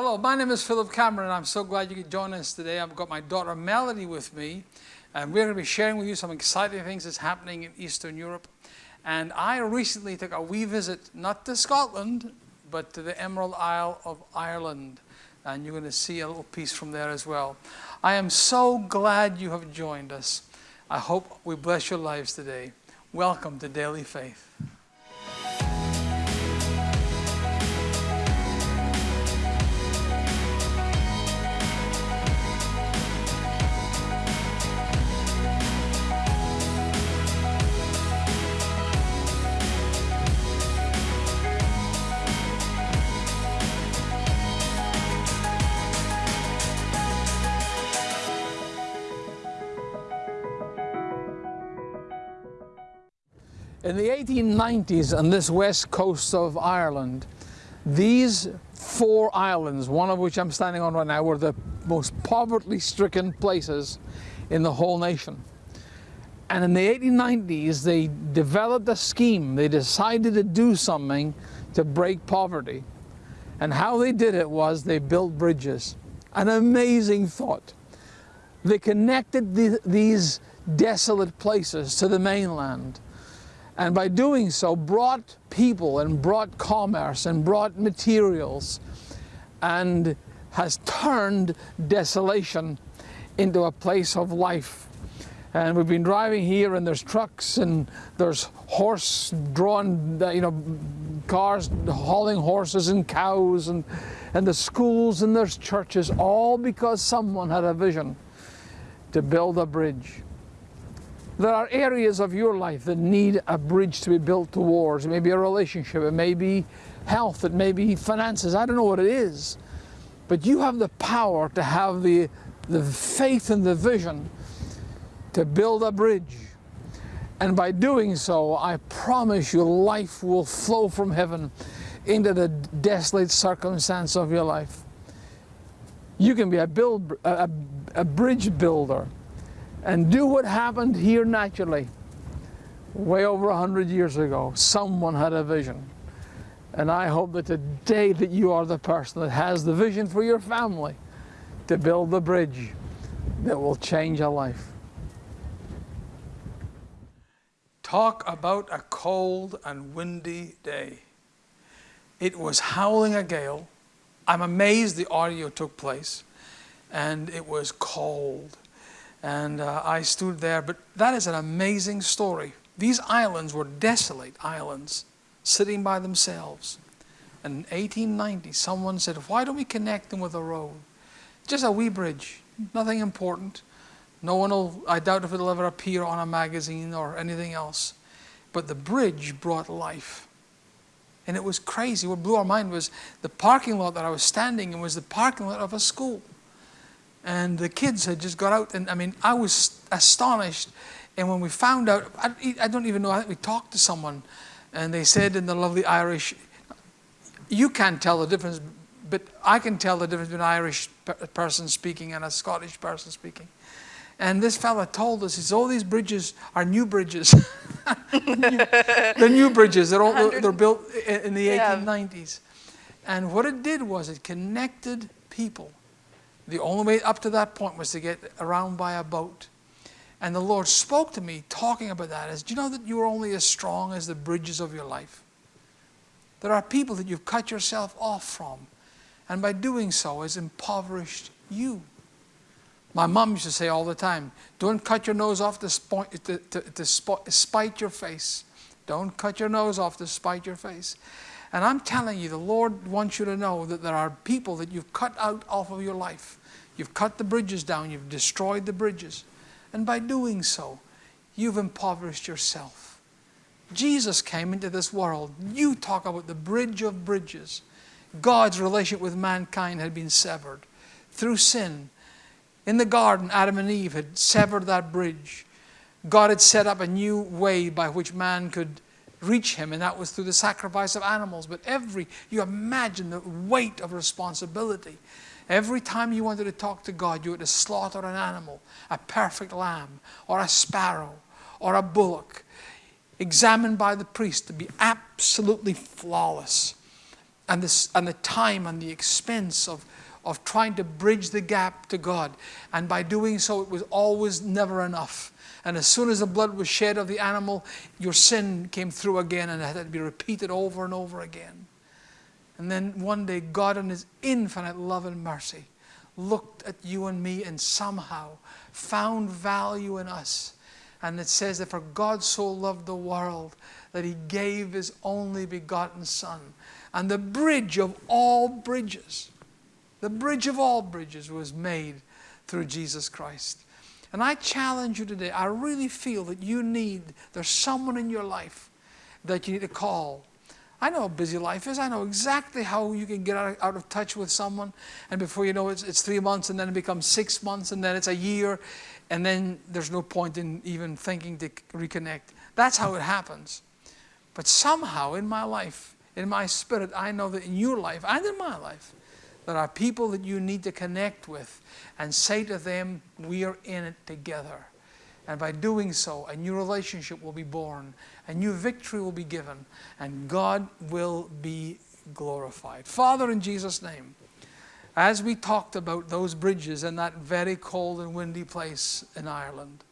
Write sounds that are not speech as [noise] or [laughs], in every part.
Hello, my name is Philip Cameron. And I'm so glad you could join us today. I've got my daughter Melody with me, and we're going to be sharing with you some exciting things that's happening in Eastern Europe. And I recently took a wee visit, not to Scotland, but to the Emerald Isle of Ireland. And you're going to see a little piece from there as well. I am so glad you have joined us. I hope we bless your lives today. Welcome to Daily Faith. In the 1890s on this west coast of Ireland, these four islands, one of which I'm standing on right now, were the most poverty-stricken places in the whole nation. And in the 1890s, they developed a scheme. They decided to do something to break poverty. And how they did it was they built bridges. An amazing thought. They connected the, these desolate places to the mainland and by doing so brought people and brought commerce and brought materials and has turned desolation into a place of life. And we've been driving here and there's trucks and there's horse-drawn, uh, you know, cars hauling horses and cows and, and the schools and there's churches, all because someone had a vision to build a bridge. There are areas of your life that need a bridge to be built towards. It may be a relationship, it may be health, it may be finances, I don't know what it is. But you have the power to have the, the faith and the vision to build a bridge. And by doing so, I promise you life will flow from heaven into the desolate circumstance of your life. You can be a, build, a, a bridge builder and do what happened here naturally. Way over a hundred years ago, someone had a vision. And I hope that today that you are the person that has the vision for your family to build the bridge that will change a life. Talk about a cold and windy day. It was howling a gale. I'm amazed the audio took place and it was cold and uh, I stood there. But that is an amazing story. These islands were desolate islands, sitting by themselves. And in 1890, someone said, why don't we connect them with a road? Just a wee bridge, nothing important. No one will, I doubt if it'll ever appear on a magazine or anything else. But the bridge brought life. And it was crazy. What blew our mind was the parking lot that I was standing in was the parking lot of a school and the kids had just got out and I mean I was astonished and when we found out I, I don't even know I think we talked to someone and they said in the lovely Irish you can't tell the difference but I can tell the difference between an Irish person speaking and a Scottish person speaking and this fella told us, he says, all these bridges are new bridges. [laughs] the, new, new, bridges, they're, all, they're built in the yeah. 1890s. And what it did was it connected people the only way up to that point was to get around by a boat. And the Lord spoke to me talking about that as, do you know that you are only as strong as the bridges of your life? There are people that you've cut yourself off from. And by doing so has impoverished you. My mom used to say all the time, don't cut your nose off to, to, to, to spite your face. Don't cut your nose off to spite your face. And I'm telling you, the Lord wants you to know that there are people that you've cut out off of your life. You've cut the bridges down, you've destroyed the bridges. And by doing so, you've impoverished yourself. Jesus came into this world. You talk about the bridge of bridges. God's relationship with mankind had been severed through sin. In the garden, Adam and Eve had severed that bridge. God had set up a new way by which man could reach him, and that was through the sacrifice of animals. But every, you imagine the weight of responsibility. Every time you wanted to talk to God, you had to slaughter an animal, a perfect lamb, or a sparrow, or a bullock, examined by the priest to be absolutely flawless. and, this, and the time and the expense of, of trying to bridge the gap to God. And by doing so, it was always never enough. And as soon as the blood was shed of the animal, your sin came through again and it had to be repeated over and over again. And then one day, God, in His infinite love and mercy, looked at you and me and somehow found value in us. And it says that for God so loved the world that He gave His only begotten Son. And the bridge of all bridges, the bridge of all bridges was made through Jesus Christ. And I challenge you today, I really feel that you need, there's someone in your life that you need to call. I know how busy life is. I know exactly how you can get out of, out of touch with someone, and before you know it, it's three months, and then it becomes six months, and then it's a year, and then there's no point in even thinking to reconnect. That's how it happens. But somehow in my life, in my spirit, I know that in your life and in my life, there are people that you need to connect with and say to them, We are in it together. And by doing so, a new relationship will be born, a new victory will be given, and God will be glorified. Father, in Jesus' name, as we talked about those bridges in that very cold and windy place in Ireland,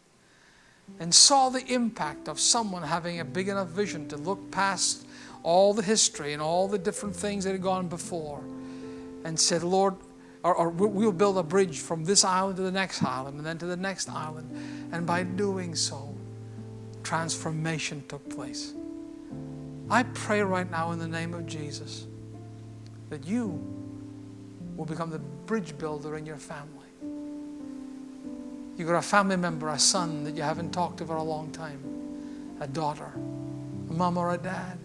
and saw the impact of someone having a big enough vision to look past all the history and all the different things that had gone before and said, Lord, or, or, we'll build a bridge from this island to the next island and then to the next island. And by doing so, transformation took place. I pray right now in the name of Jesus that you will become the bridge builder in your family. You've got a family member, a son that you haven't talked to for a long time, a daughter, a mom or a dad.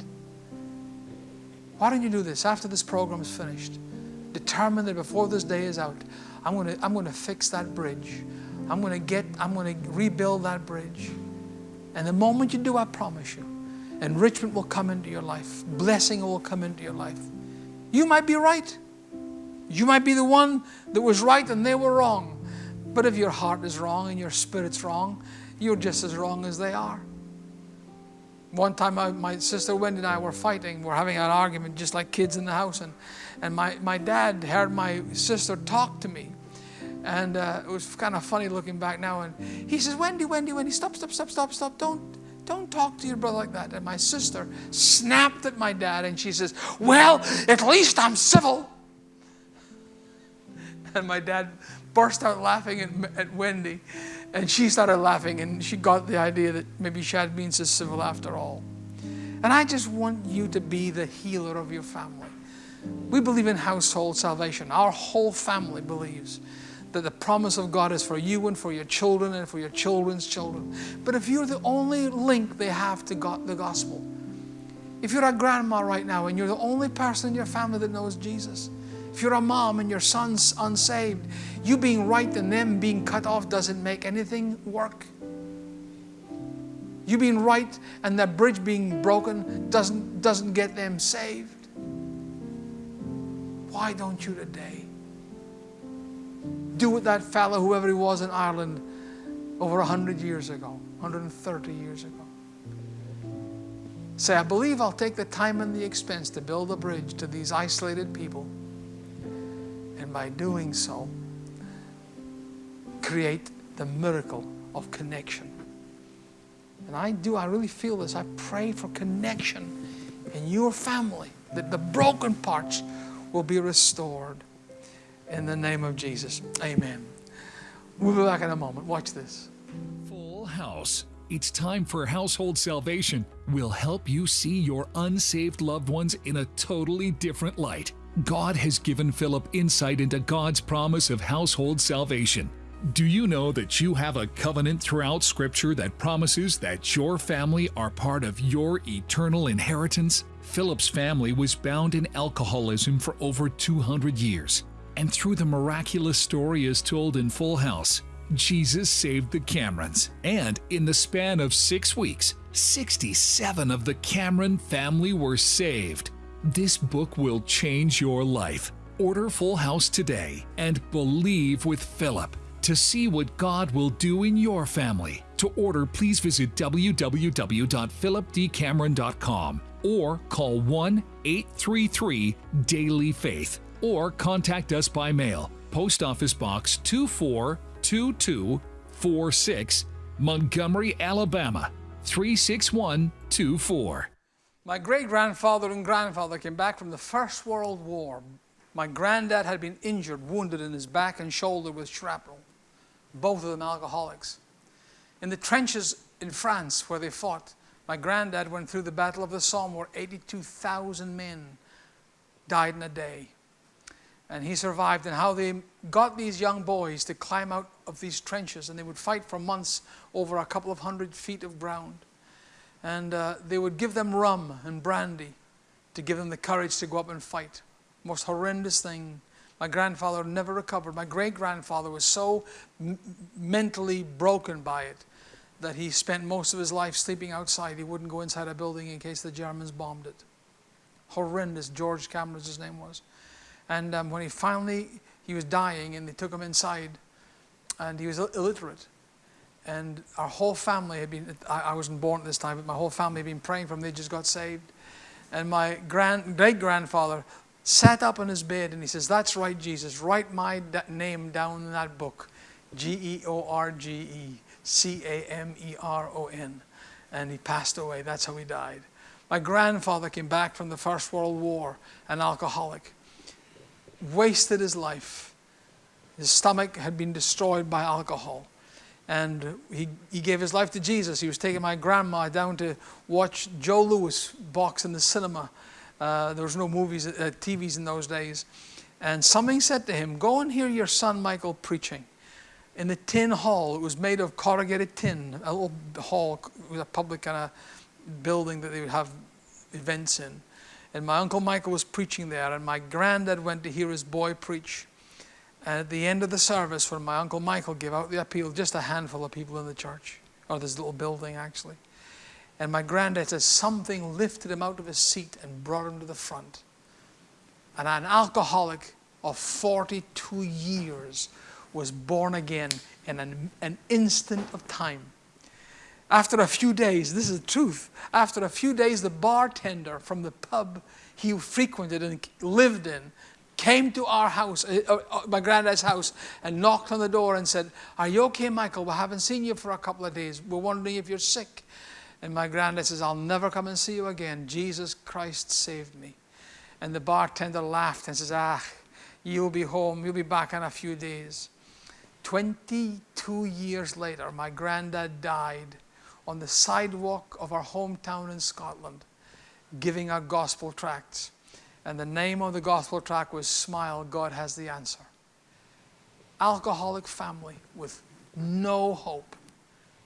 Why don't you do this after this program is finished? Determined that before this day is out, I'm going to, I'm going to fix that bridge. I'm going to get, I'm going to rebuild that bridge. And the moment you do, I promise you, enrichment will come into your life. Blessing will come into your life. You might be right. You might be the one that was right and they were wrong. But if your heart is wrong and your spirit's wrong, you're just as wrong as they are. One time, I, my sister Wendy and I were fighting. We're having an argument just like kids in the house. And and my, my dad heard my sister talk to me. And uh, it was kind of funny looking back now. And he says, Wendy, Wendy, Wendy, stop, stop, stop, stop, stop. Don't, don't talk to your brother like that. And my sister snapped at my dad and she says, Well, at least I'm civil. [laughs] And my dad burst out laughing at, at Wendy. And she started laughing and she got the idea that maybe she means so civil after all. And I just want you to be the healer of your family. We believe in household salvation. Our whole family believes that the promise of God is for you and for your children and for your children's children. But if you're the only link they have to God, the gospel, if you're a grandma right now and you're the only person in your family that knows Jesus, if you're a mom and your son's unsaved, you being right and them being cut off doesn't make anything work. You being right and that bridge being broken doesn't, doesn't get them saved. Why don't you today do what that fellow, whoever he was in Ireland, over 100 years ago, 130 years ago? Say, I believe I'll take the time and the expense to build a bridge to these isolated people. By doing so, create the miracle of connection. And I do, I really feel this. I pray for connection in your family, that the broken parts will be restored in the name of Jesus. Amen. We'll be back in a moment. Watch this. Full House. It's time for Household Salvation. We'll help you see your unsaved loved ones in a totally different light. God has given Philip insight into God's promise of household salvation. Do you know that you have a covenant throughout Scripture that promises that your family are part of your eternal inheritance? Philip's family was bound in alcoholism for over 200 years. And through the miraculous story as told in Full House, Jesus saved the Camerons. And in the span of six weeks, 67 of the Cameron family were saved. This book will change your life. Order Full House today and believe with Philip to see what God will do in your family. To order, please visit www.philipdcameron.com or call 1 833 Daily Faith or contact us by mail. Post Office Box 242246, Montgomery, Alabama 36124. My great grandfather and grandfather came back from the First World War. My granddad had been injured, wounded in his back and shoulder with shrapnel, both of them alcoholics. In the trenches in France where they fought, my granddad went through the Battle of the Somme where 82,000 men died in a day. And he survived, and how they got these young boys to climb out of these trenches, and they would fight for months over a couple of hundred feet of ground. And uh, they would give them rum and brandy to give them the courage to go up and fight. Most horrendous thing. My grandfather never recovered. My great grandfather was so mentally broken by it that he spent most of his life sleeping outside. He wouldn't go inside a building in case the Germans bombed it. Horrendous. George Cameron's his name was. And um, when he finally, he was dying and they took him inside and he was illiterate. And our whole family had been, I, I wasn't born at this time, but my whole family had been praying for him. They just got saved. And my grand, great grandfather sat up on his bed and he says, That's right, Jesus, write my name down in that book G E O R G E. C A M E R O N. And he passed away. That's how he died. My grandfather came back from the First World War, an alcoholic, wasted his life. His stomach had been destroyed by alcohol. And he, he gave his life to Jesus. He was taking my grandma down to watch Joe Louis box in the cinema. Uh, there was no movies, uh, TVs in those days. And something said to him, Go and hear your son Michael preaching in the tin hall. It was made of corrugated tin, a little hall, it was a public kind of building that they would have events in. And my Uncle Michael was preaching there, and my granddad went to hear his boy preach. And at the end of the service, when my Uncle Michael gave out the appeal, just a handful of people in the church, or this little building actually. And my granddad says something lifted him out of his seat and brought him to the front. And an alcoholic of 42 years was born again in an, an instant of time. After a few days, this is the truth, after a few days, the bartender from the pub he frequented and lived in came to our house, uh, uh, my granddad's house, and knocked on the door and said, Are you okay, Michael? We haven't seen you for a couple of days. We're wondering if you're sick. And my granddad says, I'll never come and see you again. Jesus Christ saved me. And the bartender laughed and says, Ah, you'll be home. You'll be back in a few days. 22 years later, my granddad died on the sidewalk of our hometown in Scotland, giving out gospel tracts. And the name of the gospel track was Smile, God Has the Answer. Alcoholic family with no hope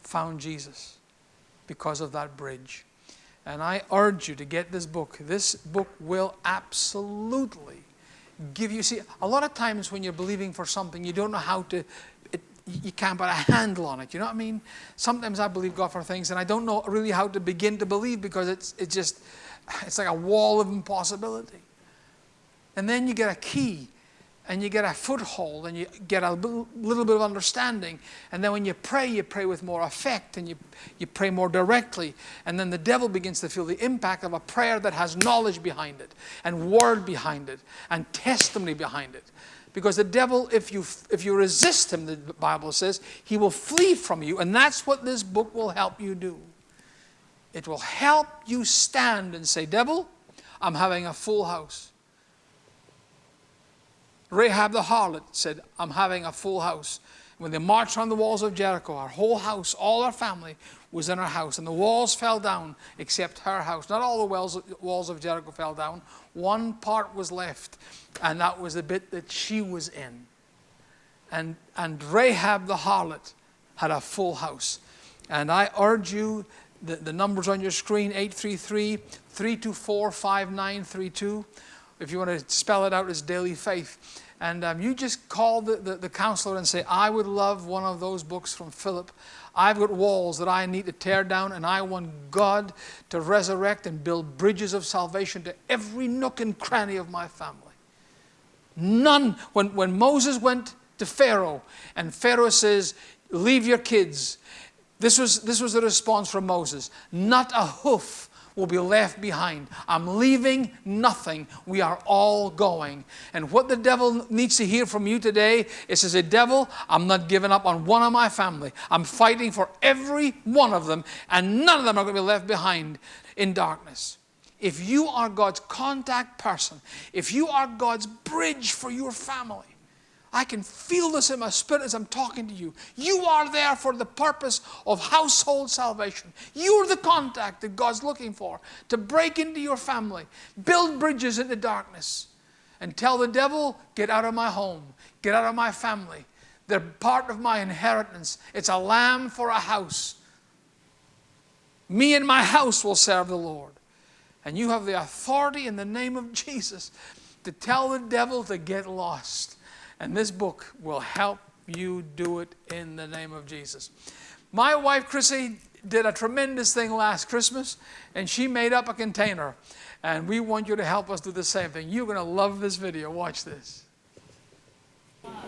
found Jesus because of that bridge. And I urge you to get this book. This book will absolutely give you. See, a lot of times when you're believing for something, you don't know how to, you can't put a handle on it. You know what I mean? Sometimes I believe God for things and I don't know really how to begin to believe because it's, it's just, it's like a wall of impossibility. And then you get a key and you get a foothold and you get a little bit of understanding. And then when you pray, you pray with more effect and you, you pray more directly. And then the devil begins to feel the impact of a prayer that has knowledge behind it and word behind it and testimony behind it. Because the devil, if you, if you resist him, the Bible says, he will flee from you. And that's what this book will help you do. It will help you stand and say, Devil, I'm having a full house. Rahab the harlot said, I'm having a full house. When they marched on the walls of Jericho, our whole house, all our family was in our house. And the walls fell down except her house. Not all the walls, of Jericho fell down. One part was left, and that was the bit that she was in. And, and Rahab the harlot had a full house. And I urge you, the, the numbers on your screen 833 324 5932 if you want to spell it out as daily faith. And um, you just call the, the, the, counselor and say, I would love one of those books from Philip. I've got walls that I need to tear down, and I want God to resurrect and build bridges of salvation to every nook and cranny of my family. None. When, when Moses went to Pharaoh, and Pharaoh says, Leave your kids, this was, this was the response from Moses. Not a hoof will be left behind. I'm leaving nothing. We are all going. And what the devil needs to hear from you today is to say, Devil, I'm not giving up on one of my family. I'm fighting for every one of them, and none of them are going to be left behind in darkness. If you are God's contact person, if you are God's bridge for your family, I can feel this in my spirit as I'm talking to you. You are there for the purpose of household salvation. You're the contact that God's looking for to break into your family, build bridges into darkness, and tell the devil, get out of my home, get out of my family. They're part of my inheritance. It's a lamb for a house. Me and my house will serve the Lord. And you have the authority in the name of Jesus to tell the devil to get lost. And this book will help you do it in the name of Jesus. My wife, Chrissy, did a tremendous thing last Christmas, and she made up a container. And we want you to help us do the same thing. You're going to love this video. Watch this. Hi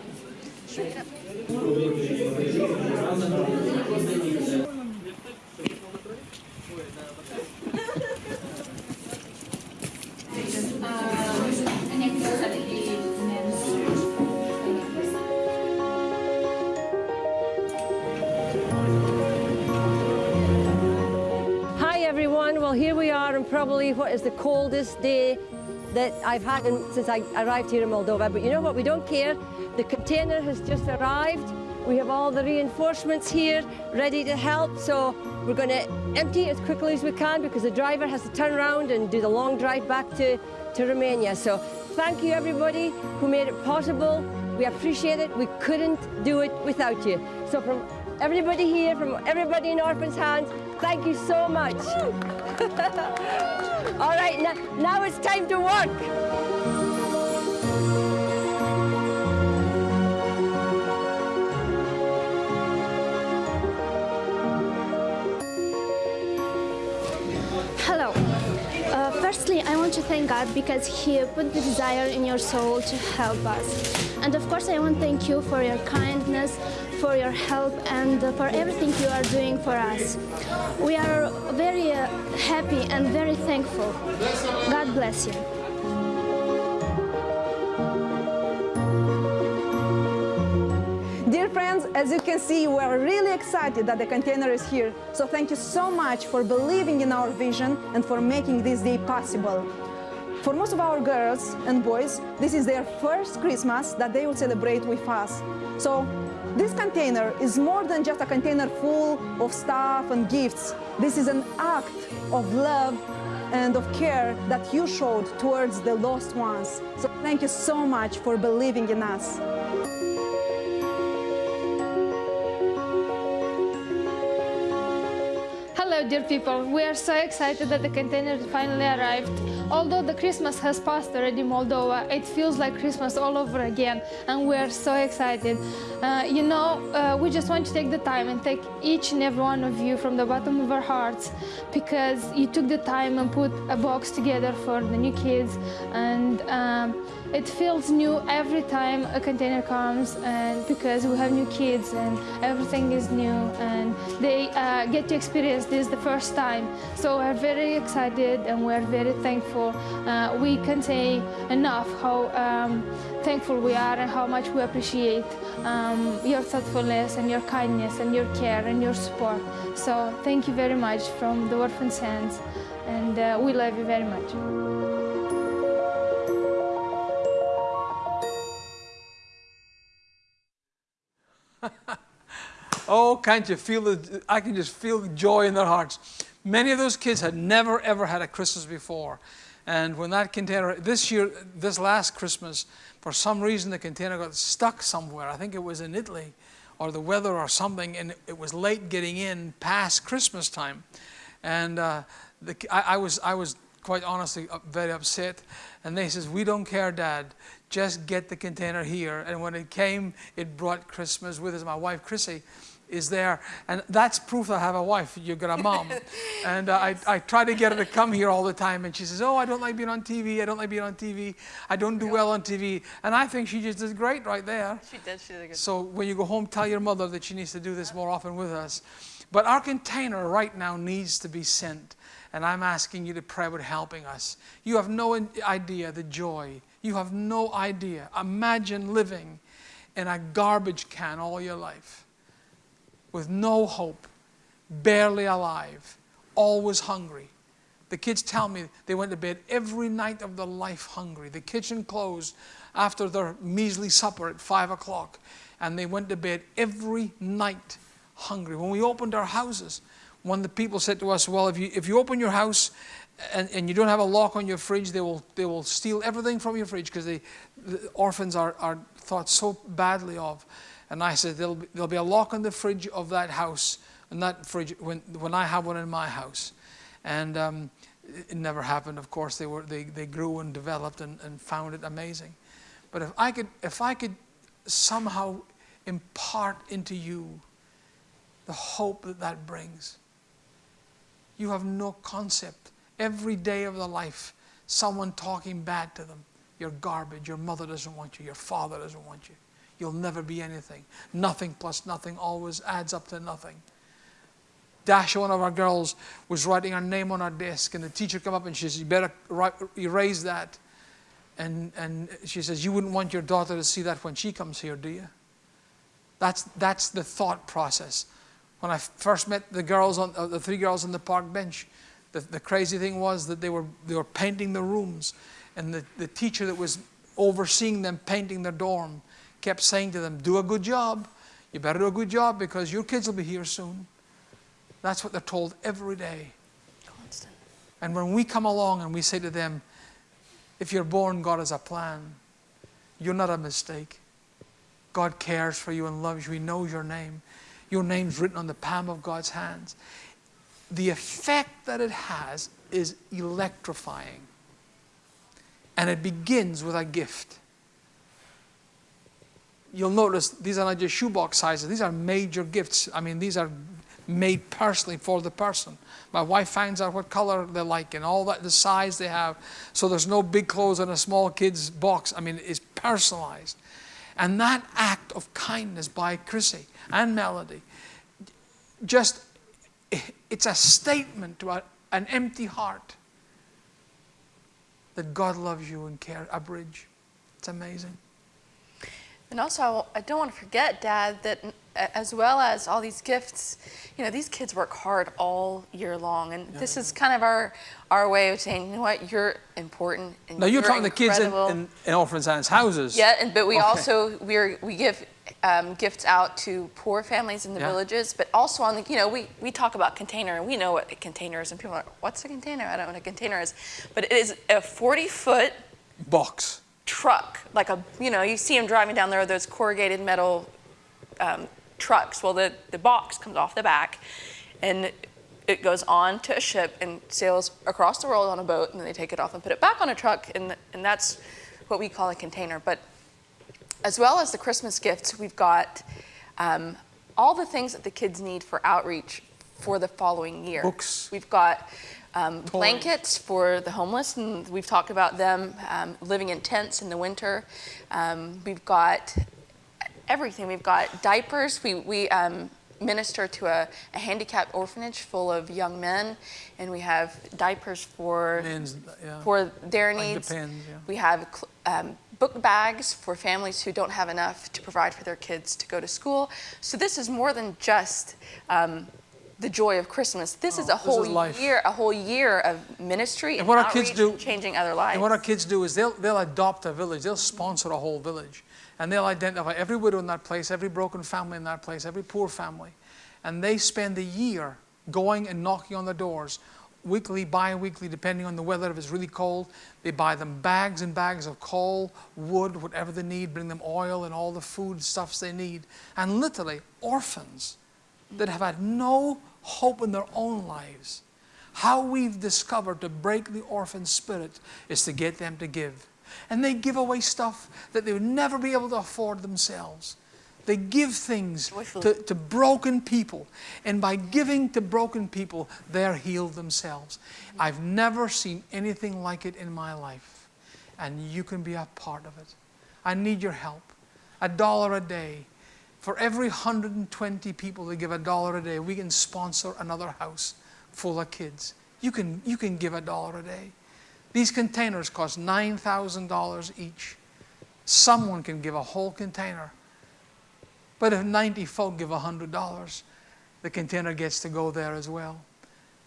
probably what is the coldest day that I've had in, since I arrived here in Moldova. But you know what, we don't care. The container has just arrived. We have all the reinforcements here ready to help. So we're going to empty as quickly as we can because the driver has to turn around and do the long drive back to, to Romania. So thank you everybody who made it possible. We appreciate it. We couldn't do it without you. So from everybody here, from everybody in Orphan's Hands, thank you so much. [laughs] All right, now, now it's time to work. Hello. Firstly, I want to thank God because He put the desire in your soul to help us. And of course, I want to thank you for your kindness, for your help, and for everything you are doing for us. We are very uh, happy and very thankful. God bless you. As you can see, we are really excited that the container is here. So thank you so much for believing in our vision and for making this day possible. For most of our girls and boys, this is their first Christmas that they will celebrate with us. So this container is more than just a container full of stuff and gifts. This is an act of love and of care that you showed towards the lost ones. So thank you so much for believing in us. Dear people. We are so excited that the container finally arrived. Although the Christmas has passed already in Moldova, it feels like Christmas all over again, and we are so excited. Uh, you know, uh, we just want to take the time and thank each and every one of you from the bottom of our hearts because you took the time and put a box together for the new kids, and um, it feels new every time a container comes, and because we have new kids and everything is new, and they uh, get to experience this the first time. So we're very excited and we're very thankful. Uh, we can say enough how um, thankful we are and how much we appreciate um, your thoughtfulness and your kindness and your care and your support. So thank you very much from the Orphan's Hands, and uh, we love you very much. [laughs] Oh, can't you feel the, I can just feel the joy in their hearts. Many of those kids had never, ever had a Christmas before. And when that container, this year, this last Christmas, for some reason the container got stuck somewhere. I think it was in Italy or the weather or something, and it was late getting in past Christmas time. And uh, the, I, I, was, I was quite honestly very upset. And they says, we don't care, Dad. Just get the container here. And when it came, it brought Christmas with us. My wife, Chrissy, is there. And that's proof I have a wife. You've got a mom. and uh, I, I try to get her to come here all the time. And she says, oh, I don't like being on TV. I don't like being on TV. I don't do well on TV. And I think she just does great right there. She did. She did a good So when you go home, tell your mother that she needs to do this more often with us. But our container right now needs to be sent. And I'm asking you to pray about helping us. You have no idea the joy. You have no idea. Imagine living in a garbage can all your life with no hope, barely alive, always hungry. The kids tell me they went to bed every night of their life hungry. The kitchen closed after their measly supper at five o'clock, and they went to bed every night hungry. When we opened our houses, one of the people said to us, Well, if you, if you open your house and, and you don't have a lock on your fridge, they will, they will steal everything from your fridge because the orphans are, are thought so badly of. And I said, there'll be, there'll be a lock on the fridge of that house, and that fridge, when, when I have one in my house. And um, it never happened, of course. They, were, they, they grew and developed and, and found it amazing. But if I, could, if I could somehow impart into you the hope that that brings, you have no concept. Every day of their life, someone talking bad to them. You're garbage. Your mother doesn't want you. Your father doesn't want you. You'll never be anything. Nothing plus nothing always adds up to nothing. Dasha, one of our girls, was writing her name on our desk, and the teacher came up and she said, You better erase that. And, and she says, You wouldn't want your daughter to see that when she comes here, do you? That's, that's the thought process. When I first met the girls, on, uh, the three girls on the park bench, the, the crazy thing was that they were, they were painting the rooms, and the, the teacher that was overseeing them painting their dorm kept saying to them, Do a good job. You better do a good job because your kids will be here soon. That's what they're told every day. Constant. And when we come along and we say to them, If you're born, God has a plan, you're not a mistake. God cares for you and loves you. He knows your name. Your name's written on the palm of God's hands. The effect that it has is electrifying. And it begins with a gift you'll notice these are not just shoebox sizes, these are major gifts. I mean, these are made personally for the person. My wife finds out what color they like and all that, the size they have. So there's no big clothes in a small kid's box. I mean, it's personalized. And that act of kindness by Chrissy and Melody, just, it's a statement to an empty heart that God loves you and cares, a bridge. It's amazing. And also, I don't want to forget, Dad, that as well as all these gifts, you know, these kids work hard all year long, and yeah, this yeah. is kind of our our way of saying, you know what, you're important. And now you're, you're talking the kids in, in, in orphans' houses. Yeah, and, but we okay. also we we give um, gifts out to poor families in the yeah. villages, but also on the, you know, we, we talk about container and we know what a container is, and people are like, what's a container? I don't know what a container is. But it is a 40 foot box truck, like a, you know, you see them driving down there, those corrugated metal um, trucks. Well, the, the box comes off the back and it goes on to a ship and sails across the world on a boat, and then they take it off and put it back on a truck, and, and that's what we call a container. But as well as the Christmas gifts, we've got um, all the things that the kids need for outreach for the following year. Books. We've got um, blankets for the homeless, and we've talked about them um, living in tents in the winter. Um, we've got everything. We've got diapers. We, we um, minister to a, a, handicapped orphanage full of young men, and we have diapers for Men's, yeah. for their like needs. Yeah. We have um, book bags for families who don't have enough to provide for their kids to go to school. So this is more than just um, the joy of Christmas. This oh, is a whole is year, a whole year of ministry and, and what our kids do, changing other lives. And what our kids do is they'll they'll adopt a village. They'll sponsor a whole village, and they'll identify every widow in that place, every broken family in that place, every poor family, and they spend a year going and knocking on the doors, weekly, bi-weekly, depending on the weather. If it's really cold, they buy them bags and bags of coal, wood, whatever they need. Bring them oil and all the food stuffs they need, and literally orphans that have had no hope in their own lives. How we've discovered to break the orphan spirit is to get them to give. And they give away stuff that they would never be able to afford themselves. They give things to, to, broken people. And by giving to broken people, they're healed themselves. I've never seen anything like it in my life. And you can be a part of it. I need your help. A dollar a day For every 120 people that give a dollar a day, we can sponsor another house full of kids. You can, you can give a dollar a day. These containers cost $9,000 each. Someone can give a whole container. But if 90 folk give $100, the container gets to go there as well.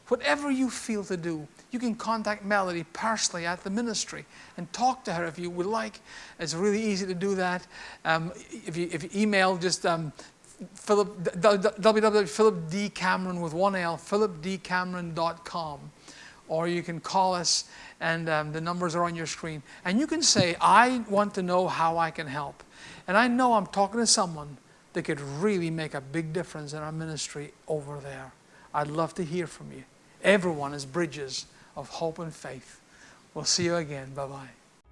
Whatever you feel to do, you can contact Melody personally at the ministry and talk to her if you would like. It's really easy to do that. Um, if, you, if you email just um, Philip, www.philipdcameron with one L, philipdcameron.com. Or you can call us and um, the numbers are on your screen. And you can say, I want to know how I can help. And I know I'm talking to someone that could really make a big difference in our ministry over there. I'd love to hear from you. Everyone is bridges of hope and faith. We'll see you again. Bye bye.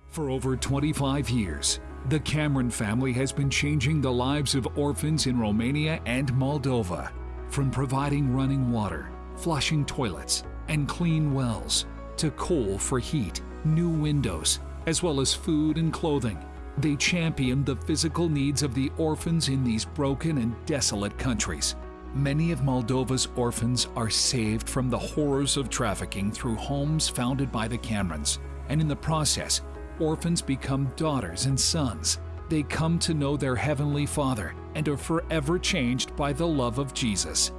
For over 25 years, the Cameron family has been changing the lives of orphans in Romania and Moldova. From providing running water, flushing toilets, and clean wells, to coal for heat, new windows, as well as food and clothing. They champion the physical needs of the orphans in these broken and desolate countries. Many of Moldova's orphans are saved from the horrors of trafficking through homes founded by the Camerons, and in the process, orphans become daughters and sons. They come to know their Heavenly Father and are forever changed by the love of Jesus.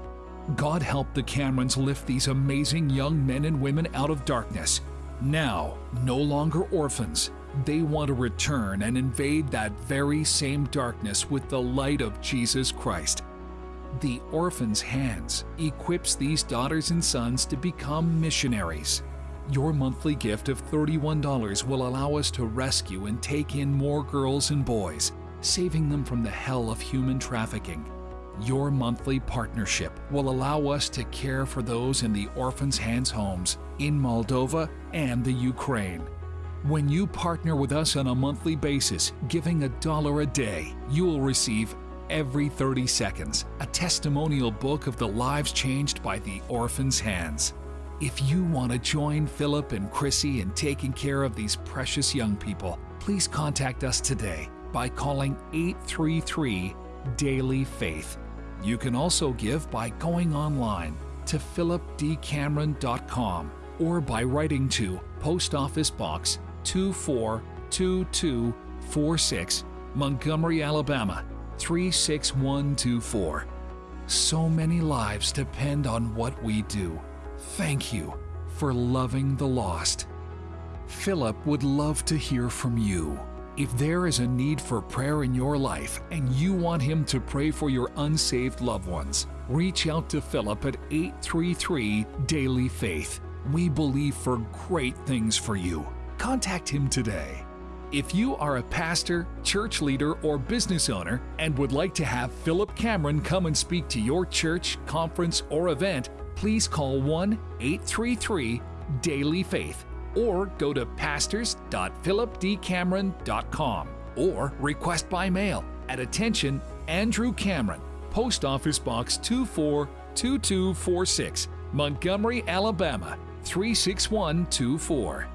God help the Camerons lift these amazing young men and women out of darkness. Now, no longer orphans, they want to return and invade that very same darkness with the light of Jesus Christ. The Orphan's Hands equips these daughters and sons to become missionaries. Your monthly gift of $31 will allow us to rescue and take in more girls and boys, saving them from the hell of human trafficking. Your monthly partnership will allow us to care for those in the Orphan's Hands homes in Moldova and the Ukraine. When you partner with us on a monthly basis, giving a dollar a day, you will receive every 30 seconds a testimonial book of the lives changed by the Orphan's Hands. If you want to join Philip and Chrissy in taking care of these precious young people, please contact us today by calling 833 Daily Faith. You can also give by going online to philipdcameron.com or by writing to Post Office Box 242246, Montgomery, Alabama 36124. So many lives depend on what we do. Thank you for loving the lost. Philip would love to hear from you. If there is a need for prayer in your life and you want him to pray for your unsaved loved ones, reach out to Philip at 833 Daily Faith. We believe for great things for you. Contact him today. If you are a pastor, church leader, or business owner and would like to have Philip Cameron come and speak to your church, conference, or event, please call 1 833 Daily Faith or go to pastors.philipdcameron.com or request by mail at attention Andrew Cameron, Post Office Box 242246, Montgomery, Alabama 36124.